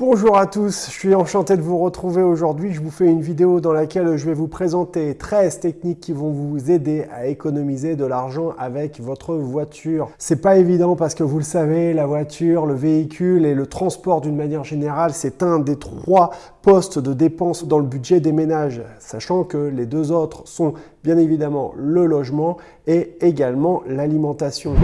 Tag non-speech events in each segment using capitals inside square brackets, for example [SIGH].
Bonjour à tous, je suis enchanté de vous retrouver aujourd'hui. Je vous fais une vidéo dans laquelle je vais vous présenter 13 techniques qui vont vous aider à économiser de l'argent avec votre voiture. C'est pas évident parce que vous le savez, la voiture, le véhicule et le transport d'une manière générale, c'est un des trois postes de dépenses dans le budget des ménages, sachant que les deux autres sont bien évidemment le logement et également l'alimentation.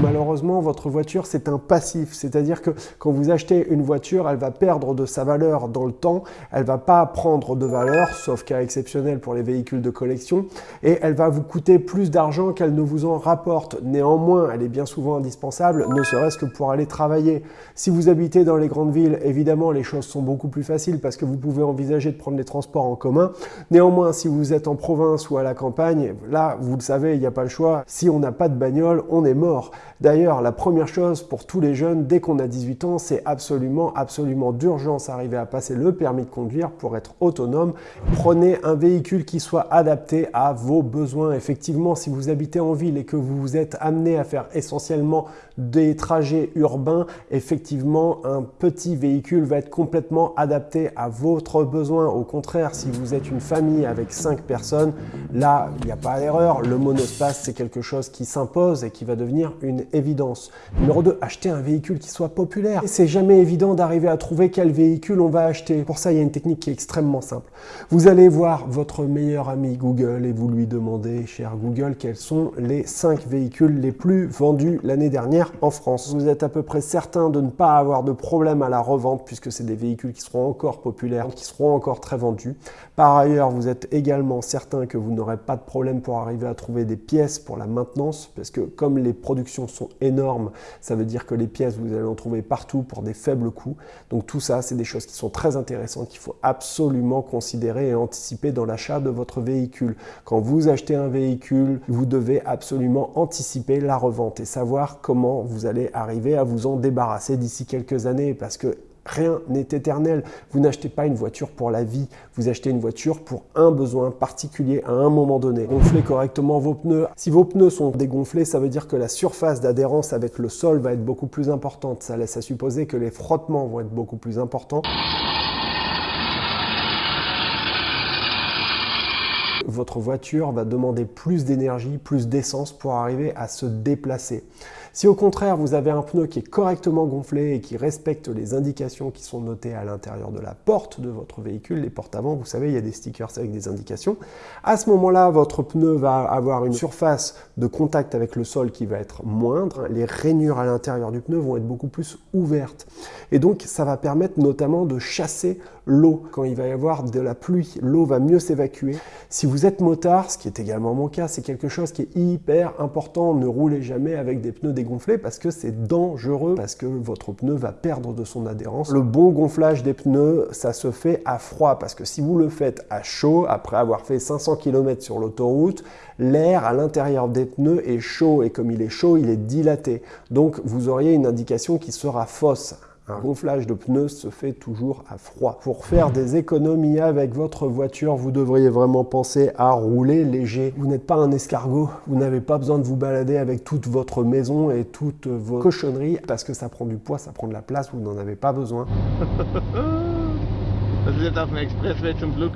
Malheureusement, votre voiture, c'est un passif. C'est-à-dire que quand vous achetez une voiture, elle va perdre de sa valeur dans le temps. Elle va pas prendre de valeur, sauf cas exceptionnel pour les véhicules de collection. Et elle va vous coûter plus d'argent qu'elle ne vous en rapporte. Néanmoins, elle est bien souvent indispensable, ne serait-ce que pour aller travailler. Si vous habitez dans les grandes villes, évidemment, les choses sont beaucoup plus faciles parce que vous pouvez envisager de prendre les transports en commun. Néanmoins, si vous êtes en province ou à la campagne, là, vous le savez, il n'y a pas le choix. Si on n'a pas de bagnole, on est mort. D'ailleurs, la première chose pour tous les jeunes, dès qu'on a 18 ans, c'est absolument, absolument d'urgence arriver à passer le permis de conduire pour être autonome. Prenez un véhicule qui soit adapté à vos besoins. Effectivement, si vous habitez en ville et que vous vous êtes amené à faire essentiellement des trajets urbains, effectivement, un petit véhicule va être complètement adapté à votre besoin. Au contraire, si vous êtes une famille avec 5 personnes, là, il n'y a pas d'erreur. Le monospace, c'est quelque chose qui s'impose et qui va devenir une évidence. Numéro 2, acheter un véhicule qui soit populaire. C'est jamais évident d'arriver à trouver quel véhicule on va acheter. Pour ça, il y a une technique qui est extrêmement simple. Vous allez voir votre meilleur ami Google et vous lui demandez, cher Google, quels sont les 5 véhicules les plus vendus l'année dernière en France. Vous êtes à peu près certain de ne pas avoir de problème à la revente puisque c'est des véhicules qui seront encore populaires, qui seront encore très vendus. Par ailleurs, vous êtes également certain que vous n'aurez pas de problème pour arriver à trouver des pièces pour la maintenance parce que comme les productions sont énormes. Ça veut dire que les pièces, vous allez en trouver partout pour des faibles coûts. Donc tout ça, c'est des choses qui sont très intéressantes qu'il faut absolument considérer et anticiper dans l'achat de votre véhicule. Quand vous achetez un véhicule, vous devez absolument anticiper la revente et savoir comment vous allez arriver à vous en débarrasser d'ici quelques années parce que Rien n'est éternel. Vous n'achetez pas une voiture pour la vie, vous achetez une voiture pour un besoin particulier à un moment donné. Gonflez correctement vos pneus. Si vos pneus sont dégonflés, ça veut dire que la surface d'adhérence avec le sol va être beaucoup plus importante. Ça laisse à supposer que les frottements vont être beaucoup plus importants. votre voiture va demander plus d'énergie, plus d'essence pour arriver à se déplacer. Si au contraire vous avez un pneu qui est correctement gonflé et qui respecte les indications qui sont notées à l'intérieur de la porte de votre véhicule, les portes avant, vous savez, il y a des stickers avec des indications, à ce moment-là, votre pneu va avoir une surface de contact avec le sol qui va être moindre, les rainures à l'intérieur du pneu vont être beaucoup plus ouvertes. Et donc, ça va permettre notamment de chasser l'eau. Quand il va y avoir de la pluie, l'eau va mieux s'évacuer. Si vous êtes motard, ce qui est également mon cas, c'est quelque chose qui est hyper important. Ne roulez jamais avec des pneus dégonflés parce que c'est dangereux, parce que votre pneu va perdre de son adhérence. Le bon gonflage des pneus, ça se fait à froid parce que si vous le faites à chaud, après avoir fait 500 km sur l'autoroute, l'air à l'intérieur des pneus est chaud et comme il est chaud, il est dilaté. Donc vous auriez une indication qui sera fausse. Un gonflage de pneus se fait toujours à froid. Pour faire des économies avec votre voiture, vous devriez vraiment penser à rouler léger. Vous n'êtes pas un escargot, vous n'avez pas besoin de vous balader avec toute votre maison et toutes vos cochonneries parce que ça prend du poids, ça prend de la place, vous n'en avez pas besoin. [LAUGHS]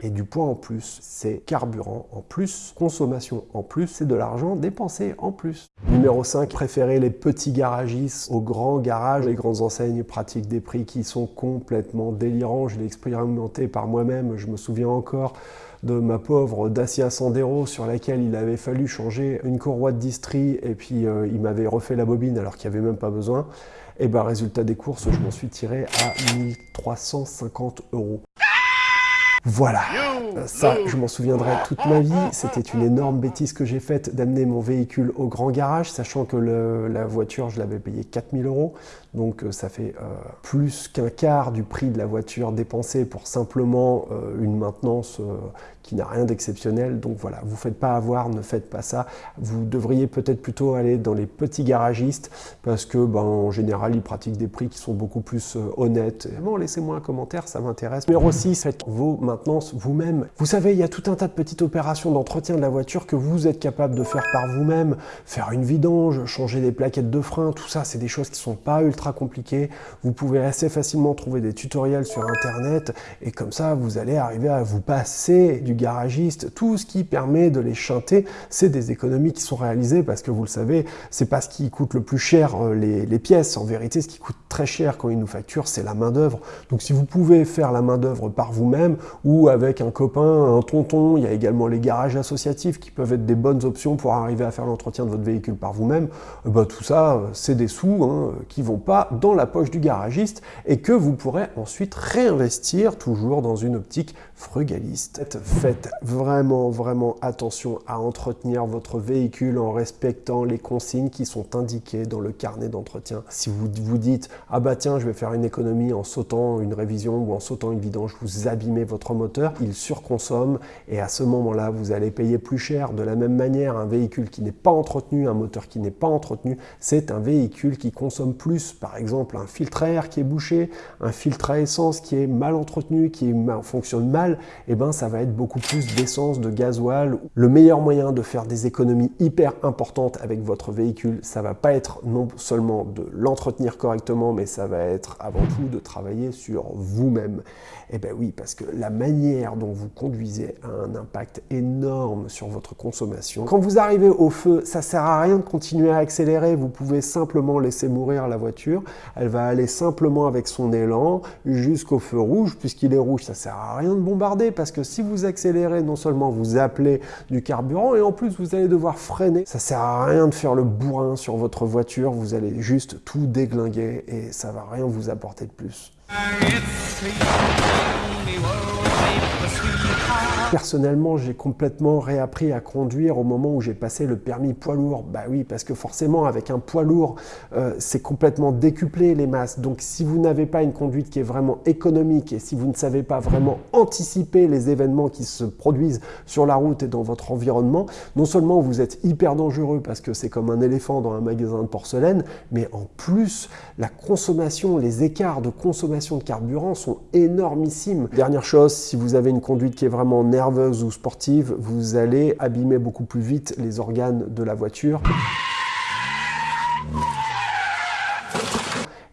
Et du poids en plus, c'est carburant en plus, consommation en plus, c'est de l'argent dépensé en plus. Numéro 5, préférez les petits garagistes aux grands garages. Les grandes enseignes pratiquent des prix qui sont complètement délirants. Je l'ai expérimenté par moi-même, je me souviens encore de ma pauvre Dacia Sandero sur laquelle il avait fallu changer une courroie de distri et puis euh, il m'avait refait la bobine alors qu'il n'y avait même pas besoin. Et ben résultat des courses, je m'en suis tiré à 1350 euros. Voilà, ça je m'en souviendrai toute ma vie, c'était une énorme bêtise que j'ai faite d'amener mon véhicule au grand garage, sachant que la voiture je l'avais payé 4000 euros, donc euh, ça fait euh, plus qu'un quart du prix de la voiture dépensée pour simplement euh, une maintenance qui n'a rien d'exceptionnel. Donc voilà, vous ne faites pas avoir, ne faites pas ça. Vous devriez peut-être plutôt aller dans les petits garagistes parce que ben, en général, ils pratiquent des prix qui sont beaucoup plus honnêtes. Bon, laissez-moi un commentaire, ça m'intéresse. Numéro 6, faites vos maintenances vous-même. Vous savez, il y a tout un tas de petites opérations d'entretien de la voiture que vous êtes capable de faire par vous-même. Faire une vidange, changer des plaquettes de frein, tout ça, c'est des choses qui sont pas ultra compliquées. Vous pouvez assez facilement trouver des tutoriels sur Internet et comme ça, vous allez arriver à vous passer du garagiste. Tout ce qui permet de les chanter, c'est des économies qui sont réalisées parce que vous le savez, c'est pas ce qui coûte le plus cher euh, les, les pièces. En vérité, ce qui coûte très cher quand ils nous facturent, c'est la main d'œuvre. Donc si vous pouvez faire la main d'œuvre par vous-même ou avec un copain, un tonton, il y a également les garages associatifs qui peuvent être des bonnes options pour arriver à faire l'entretien de votre véhicule par vous-même, eh ben, tout ça, c'est des sous hein, qui vont pas dans la poche du garagiste et que vous pourrez ensuite réinvestir toujours dans une optique frugaliste. Faites vraiment, vraiment attention à entretenir votre véhicule en respectant les consignes qui sont indiquées dans le carnet d'entretien. Si vous vous dites « Ah bah tiens, je vais faire une économie en sautant une révision ou en sautant une vidange », vous abîmez votre moteur, il surconsomme et à ce moment-là, vous allez payer plus cher. De la même manière, un véhicule qui n'est pas entretenu, un moteur qui n'est pas entretenu, c'est un véhicule qui consomme plus. Par exemple, un filtre à air qui est bouché, un filtre à essence qui est mal entretenu, qui fonctionne mal, et eh ben, ça va être beaucoup plus d'essence, de gasoil. Le meilleur moyen de faire des économies hyper importantes avec votre véhicule, ça va pas être non seulement de l'entretenir correctement, mais ça va être avant tout de travailler sur vous-même. Eh bien oui, parce que la manière dont vous conduisez a un impact énorme sur votre consommation. Quand vous arrivez au feu, ça sert à rien de continuer à accélérer, vous pouvez simplement laisser mourir la voiture. Elle va aller simplement avec son élan jusqu'au feu rouge, puisqu'il est rouge, ça sert à rien de bombarder, parce que si vous accélérez, non seulement vous appelez du carburant, et en plus vous allez devoir freiner. Ça sert à rien de faire le bourrin sur votre voiture, vous allez juste tout déglinguer et ça va rien vous apporter de plus. 好 Personnellement, j'ai complètement réappris à conduire au moment où j'ai passé le permis poids lourd. Bah oui, parce que forcément, avec un poids lourd, euh, c'est complètement décuplé les masses. Donc si vous n'avez pas une conduite qui est vraiment économique et si vous ne savez pas vraiment anticiper les événements qui se produisent sur la route et dans votre environnement, non seulement vous êtes hyper dangereux parce que c'est comme un éléphant dans un magasin de porcelaine, mais en plus, la consommation, les écarts de consommation de carburant sont énormissimes. Dernière chose, si vous avez une conduite qui est vraiment nerveuse ou sportive, vous allez abîmer beaucoup plus vite les organes de la voiture.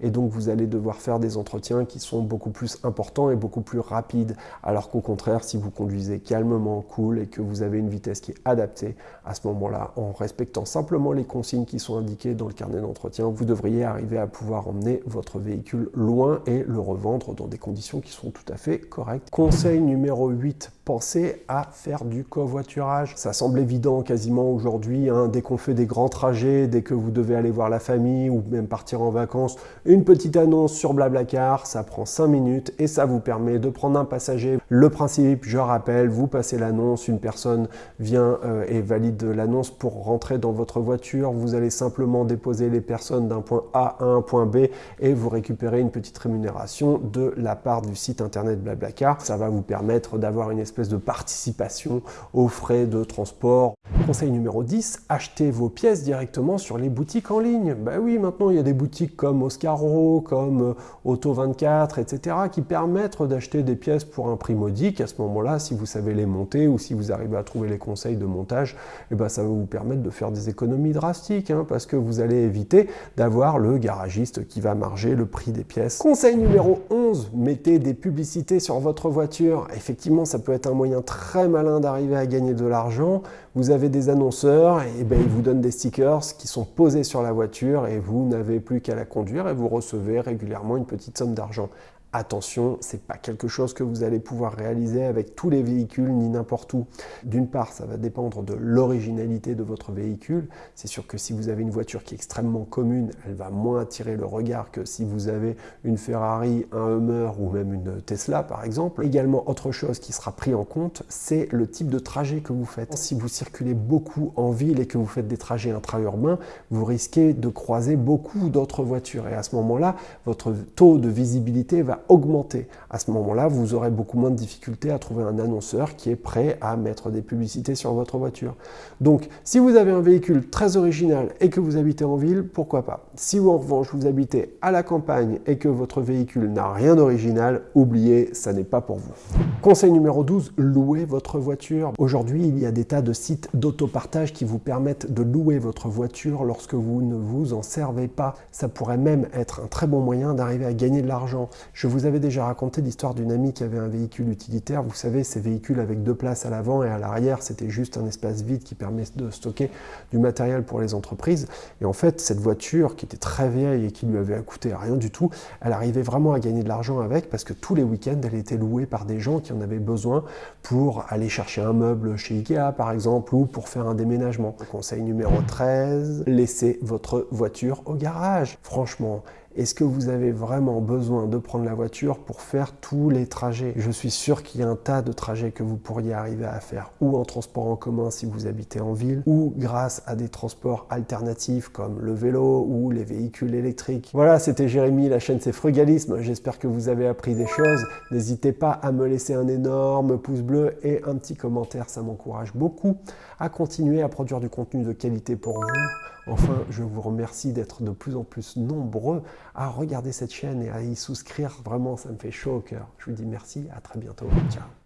Et donc vous allez devoir faire des entretiens qui sont beaucoup plus importants et beaucoup plus rapides, alors qu'au contraire, si vous conduisez calmement, cool, et que vous avez une vitesse qui est adaptée, à ce moment-là, en respectant simplement les consignes qui sont indiquées dans le carnet d'entretien, vous devriez arriver à pouvoir emmener votre véhicule loin et le revendre dans des conditions qui sont tout à fait correctes. Conseil numéro 8, pensez à faire du covoiturage. Ça semble évident quasiment aujourd'hui, hein, dès qu'on fait des grands trajets, dès que vous devez aller voir la famille ou même partir en vacances, une petite annonce sur Blablacar, ça prend 5 minutes et ça vous permet de prendre un passager. Le principe, je rappelle, vous passez l'annonce, une personne vient euh, et valide l'annonce pour rentrer dans votre voiture, vous allez simplement déposer les personnes d'un point A à un point B et vous récupérez une petite rémunération de la part du site internet Blablacar. Ça va vous permettre d'avoir une espèce espèce de participation aux frais de transport. Conseil numéro 10, achetez vos pièces directement sur les boutiques en ligne. Bah oui, maintenant il y a des boutiques comme Oscaro, comme euh, Auto24, etc. qui permettent d'acheter des pièces pour un prix modique. À ce moment-là, si vous savez les monter ou si vous arrivez à trouver les conseils de montage, eh ben, ça va vous permettre de faire des économies drastiques hein, parce que vous allez éviter d'avoir le garagiste qui va marger le prix des pièces. Conseil numéro 11, mettez des publicités sur votre voiture. Effectivement, ça peut être un moyen très malin d'arriver à gagner de l'argent. Vous avez des annonceurs et ben, ils vous donnent des stickers qui sont posés sur la voiture et vous n'avez plus qu'à la conduire et vous recevez régulièrement une petite somme d'argent. Attention, ce n'est pas quelque chose que vous allez pouvoir réaliser avec tous les véhicules ni n'importe où. D'une part, ça va dépendre de l'originalité de votre véhicule. C'est sûr que si vous avez une voiture qui est extrêmement commune, elle va moins attirer le regard que si vous avez une Ferrari, un Hummer ou même une Tesla par exemple. Également, autre chose qui sera pris en compte, c'est le type de trajet que vous faites. Si vous circulez beaucoup en ville et que vous faites des trajets intra-urbains, vous risquez de croiser beaucoup d'autres voitures. Et à ce moment-là, votre taux de visibilité va augmenter. À ce moment-là, vous aurez beaucoup moins de difficultés à trouver un annonceur qui est prêt à mettre des publicités sur votre voiture. Donc, si vous avez un véhicule très original et que vous habitez en ville, pourquoi pas? Si en revanche vous habitez à la campagne et que votre véhicule n'a rien d'original, oubliez, ça n'est pas pour vous. Conseil numéro 12, louez votre voiture. Aujourd'hui, il y a des tas de sites d'autopartage qui vous permettent de louer votre voiture lorsque vous ne vous en servez pas. Ça pourrait même être un très bon moyen d'arriver à gagner de l'argent. Je vous avais déjà raconté l'histoire d'une amie qui avait un véhicule utilitaire. Vous savez, ces véhicules avec deux places à l'avant et à l'arrière, c'était juste un espace vide qui permet de stocker du matériel pour les entreprises. Et en fait, cette voiture qui était très vieille et qui lui avait coûté rien du tout, elle arrivait vraiment à gagner de l'argent avec parce que tous les week-ends, elle était louée par des gens qui en avaient besoin pour aller chercher un meuble chez Ikea par exemple ou pour faire un déménagement. Conseil numéro 13, laissez votre voiture au garage. Franchement, est-ce que vous avez vraiment besoin de prendre la voiture pour faire tous les trajets? Je suis sûr qu'il y a un tas de trajets que vous pourriez arriver à faire ou en transport en commun si vous habitez en ville ou grâce à des transports alternatifs comme le vélo ou les véhicules électriques. Voilà, c'était Jérémy, la chaîne c'est Frugalisme. J'espère que vous avez appris des choses. N'hésitez pas à me laisser un énorme pouce bleu et un petit commentaire, ça m'encourage beaucoup à continuer à produire du contenu de qualité pour vous. Enfin, je vous remercie d'être de plus en plus nombreux à regarder cette chaîne et à y souscrire. Vraiment, ça me fait chaud au cœur. Je vous dis merci, à très bientôt. Ciao